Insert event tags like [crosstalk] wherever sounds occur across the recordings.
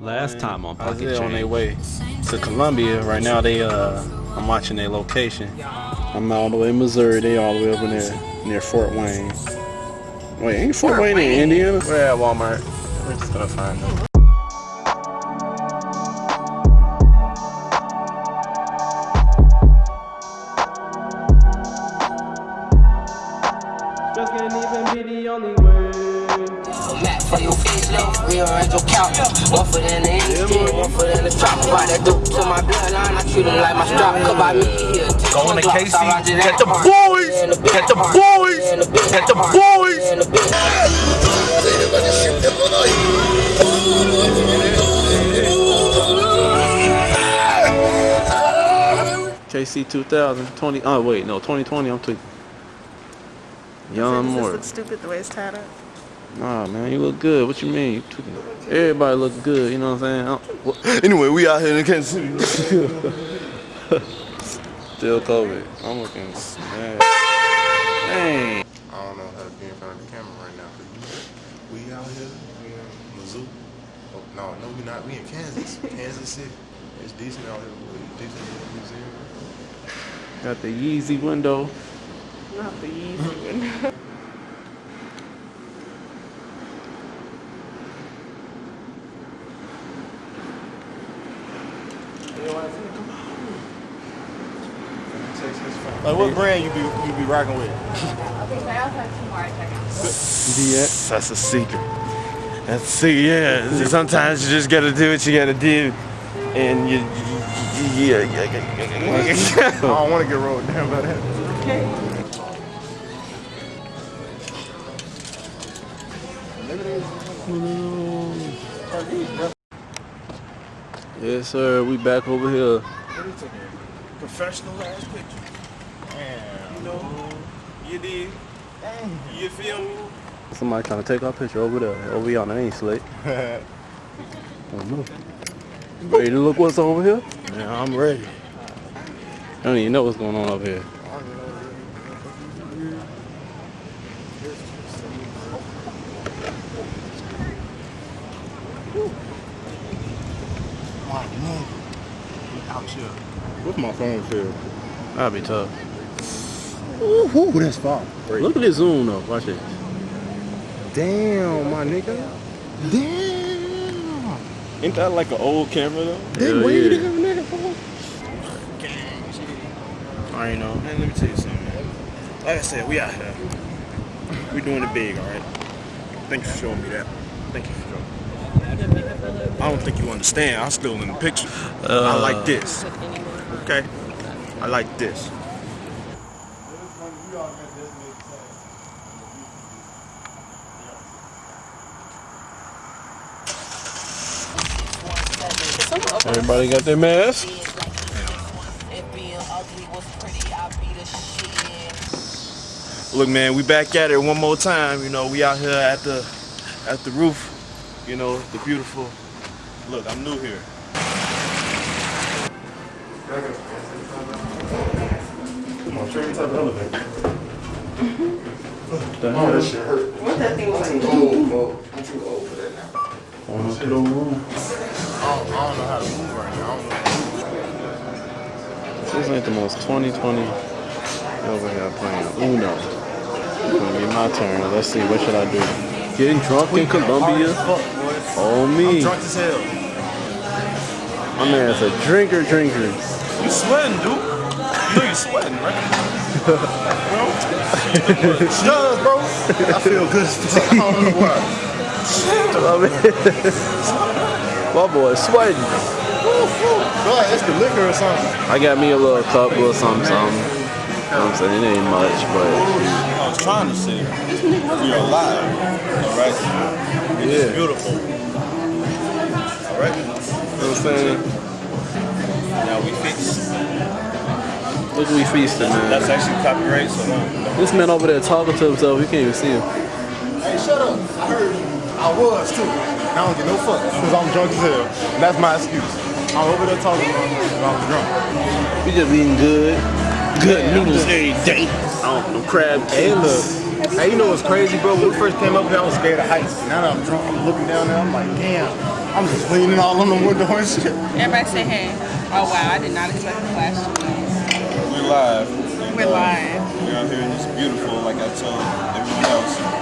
Last time on Pocket Isaiah on their way to Columbia. Right now, they uh, I'm watching their location. I'm all the way in Missouri. They all the way up in there near Fort Wayne. Wait, ain't Fort, Wayne, in Indiana? We're at Walmart. We're just gonna find them. For your facelift, rearrange your couch. One foot in the instant, one foot in the trap. About that dope to my bloodline, I treat it like my strap. Cause by me here, Going to Casey, get the boys, get the boys, get the boys. KC 2020. Oh wait, no, 2020. I'm tweaking. Young Does Moore. stupid the way it's tied up? Nah, man, you look good. What you mean? Everybody look good. You know what I'm saying? I [laughs] Anyway, we out here in Kansas City. [laughs] Still COVID. I'm looking mad. Dang. I don't know how to be in front of the camera right now. We out here, we in Mizzou. Oh, no, no, we not. We in Kansas, Kansas City. It's decent out here. It's decent museum. Got the Yeezy window. Not the Yeezy one. [laughs] Like what brand you be you be rocking with? Okay, I also have DX. That's a secret. That's a secret. Yeah. Sometimes you just gotta do what you gotta do, and you. Yeah, yeah, yeah, yeah, yeah. [laughs] I don't want to get rolled down by that. Okay. Yes, sir. We back over here. Professional ass picture. You know, you did. You feel me? Somebody trying to take our picture over there. Over yonder. They ain't slick. I don't know. Ready to look what's over here? Yeah, I'm ready. I don't even know what's going on over here. My nigga. Out here. What's my phone feel? That'd be tough. Ooh, ooh, that's far. Look at this zoom though. Watch this. Damn, my nigga. Damn. Ain't that like an old camera though? They Hell waited yeah. to have a nigga for. I ain't know. Man, let me tell you something, man. Like I said, we out here. We doing it big, all right? Thank you for showing me that. Thank you for showing me. I don't think you understand. I'm still in the picture. I like uh. this. Okay? I like this. Everybody got their mask. If being ugly was pretty, I'd be the shit. Look, man, we back at it one more time. You know, we out here at the at the roof. You know, the beautiful. Look, I'm new here. Come on, train type elevator. [laughs] The Oh, that shit hurt. What that thing like? I'm too old, bro. I'm too old for that now. One up to the room. I don't, I don't know how to move right now. I don't know. This ain't the most 2020 over here playing Uno. It's Gonna be my turn. Let's see, what should I do? Getting drunk in Columbia? Oh me. I'm Drunk as hell. My man's a drinker drinker. You sweating, dude. You know you sweating, right? [laughs] bro? Shut bro. [laughs] I feel good as fuck. I don't know why. [laughs] My boy sweating. God, it's the liquor or something. I got me a little cup or something, something. You know what I'm saying? It ain't much, but I was trying to say, you're alive. all right? It is Yeah. beautiful. All right? you know what I'm saying? Now we fixed. Look, we feasting, man. That's actually copyright, so no. This man over there talking to himself. You can't even see him. Hey, shut up. I heard I was too. I don't get no fuck because I'm drunk as hell. That's my excuse. I'm over there talking about I was drunk. We just eating good. Good noodles every day. Oh, no crab Hey, look. Hey, you know what's crazy, bro? When we first came up here, I was scared of heights. Now that I'm drunk, I'm looking down there, I'm like, damn, I'm just leaning all on the window and shit. Everybody say hey. Oh wow, I did not expect the flash. We're live. We're uh, live. We're out here and it's beautiful, like I told everyone else.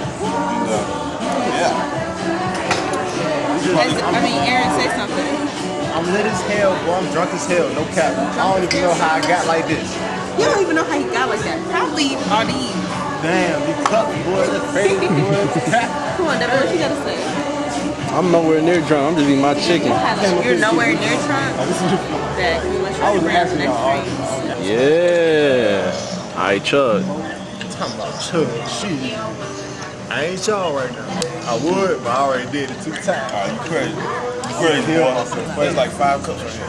I mean, Aaron, say something. I'm lit as hell, boy. I'm drunk as hell. No cap. I don't even know how I got like this. You don't even know how he got like that. Probably all these. Damn, you cut me, boy. That's crazy, boy. [laughs] [laughs] Come on, Devin, what you gotta say? I'm nowhere near drunk. I'm just eating my chicken. You're nowhere near drunk? Oh, that we was I was trying to asking next y'all. Yeah. All right, Chuck. Talking about chug shit. I ain't y'all right now. I would, but I already did it two times. Uh, you crazy. You crazy, boy. But it's like five cups right here.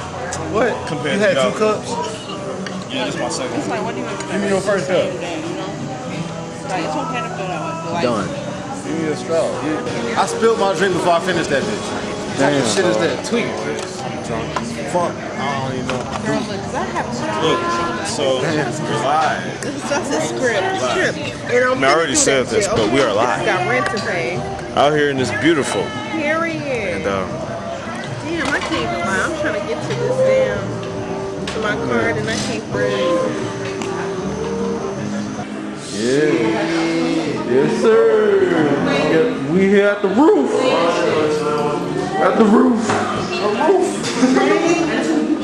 What? Compared you to had y'all. two cups? Yeah, this is my second It's like, what do you expect? Give me your first cup. Like, it's okay to feel that way. Like, Done. Give me a straw. Yeah. I spilled my drink before I finished that bitch. What type Damn, shit is that? Tweet. I'm drunk as fuck. I don't even know. Girl, look, 'cause I have Look, so [laughs] we're live. This is just a script. Script. And I'm I already said this, shit, but we okay? are live. Got rent to pay. Out here in this beautiful. Period. And uh, Damn, I can't even lie. I'm trying to get to this damn to my card and I can't breathe. Yeah. Yes, sir. Yeah, We here at the roof. At the roof.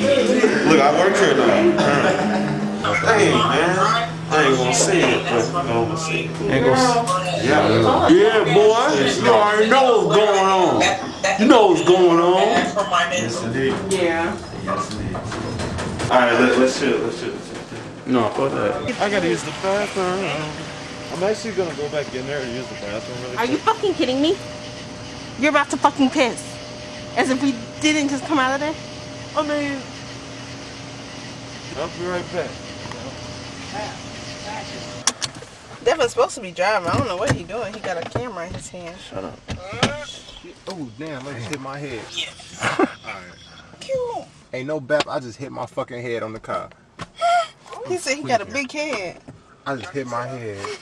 Look, I work here now. Dang, man. I ain't gonna say it, but I'm gonna say it. Ain't gonna. Yeah. Yeah, boy. You already know what's going on. You know what's going on. Yes, indeed. Yeah. Yes, indeed. All right, let, let's chill. Let's chill. No, fuck that. I gotta use the bathroom. I'm actually gonna go back in there and use the bathroom really Are you fucking kidding me? You're about to fucking piss. As if we didn't just come out of there. I mean, I'll be right back. Devin's supposed to be driving. I don't know what he's doing. He got a camera in his hand. Shut up. Oh, damn. I just hit my head. Cute. Ain't no bap. I just hit my fucking head on the car. He said he got a big head. I just hit my head